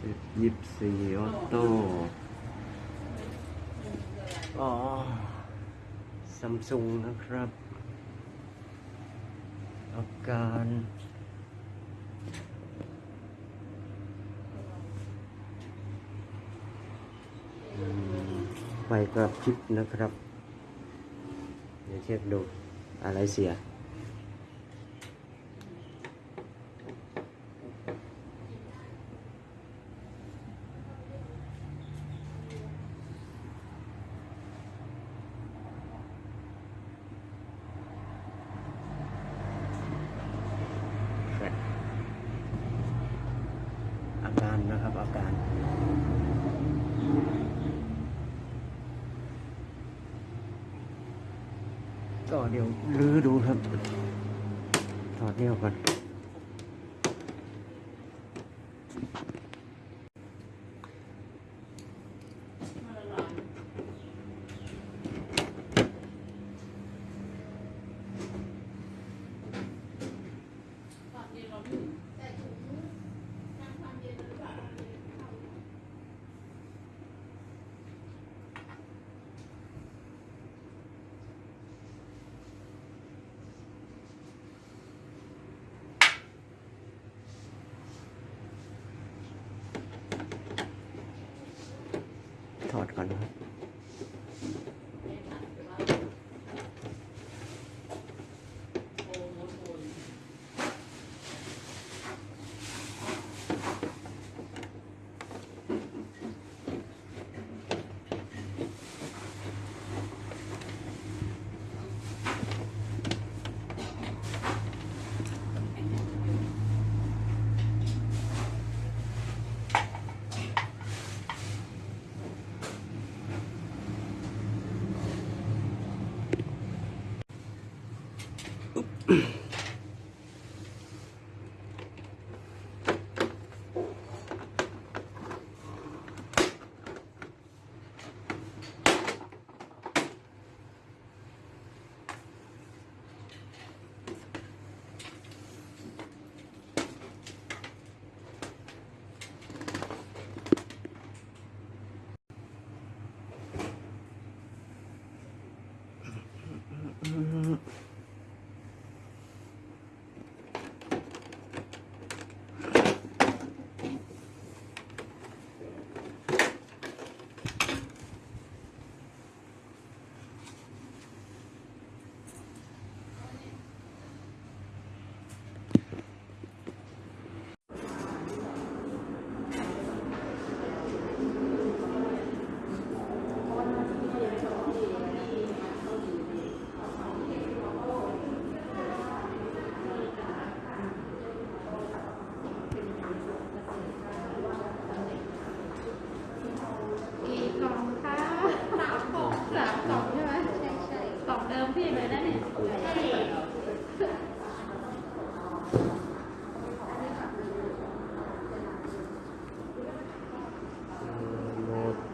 สิบยี่สี่ออโต้อ๋อซัมซุงนะครับ อาการไฟกระพริบนะครับ เดี๋ยวเช็คดูอะไรเสีย อาการนะครับอาการ ก็เดี๋ยวรื้อดูครับ ถอดเนี่ยวก่อน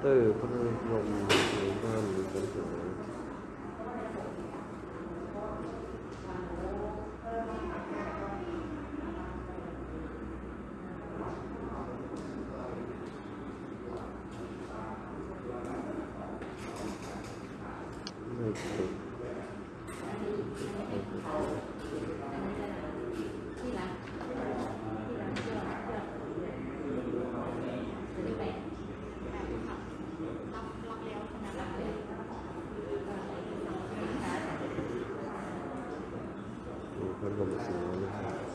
อเตอร์พัดลมในบ้านมีปัญหาไม่ติด ที่ร้านที่ร้านยอดยอดสิบแปดรับรับแล้วขนาดรับเลย มีพัดลมเสียนะครับ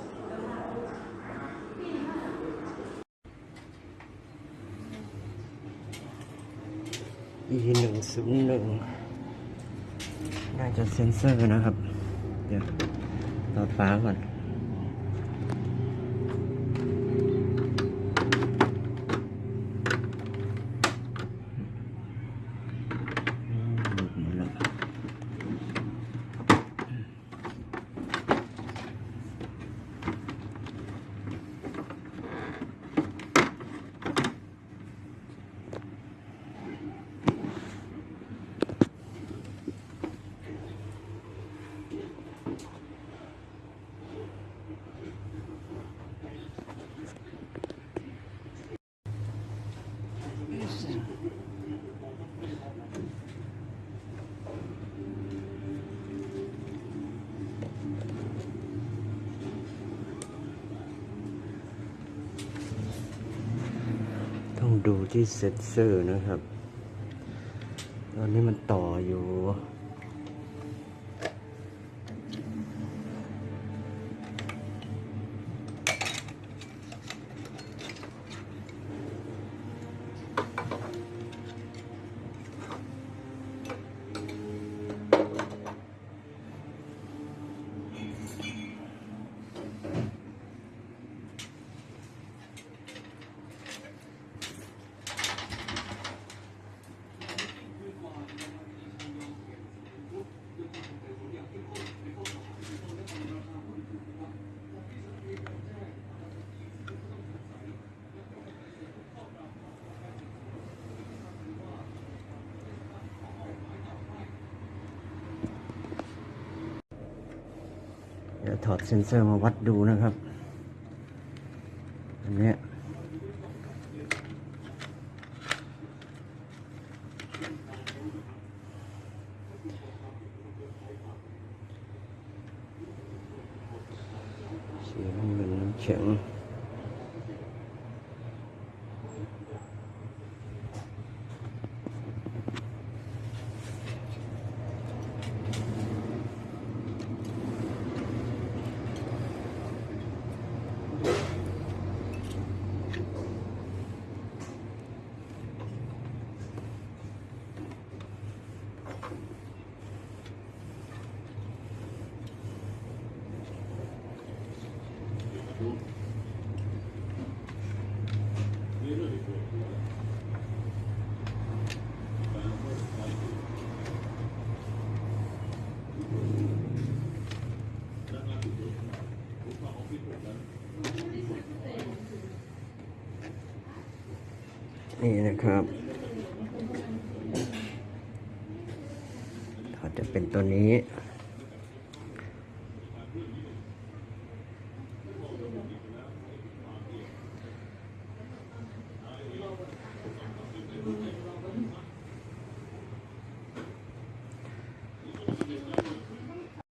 E หนึ่งศูนย์หนึ่งน่าจะเซ็นเซอร์นะครับ เดี๋ยวต่อฟ้าก่อน ดูที่เซ็นเซอร์นะครับ ตอนนี้มันต่ออยู่ อดเซ็นเซอร์มาวัดดูนะครับ อันนี้เสียงเหมือนน้ำแข็ง นี่นะครับถอดจะเป็นตัวนี้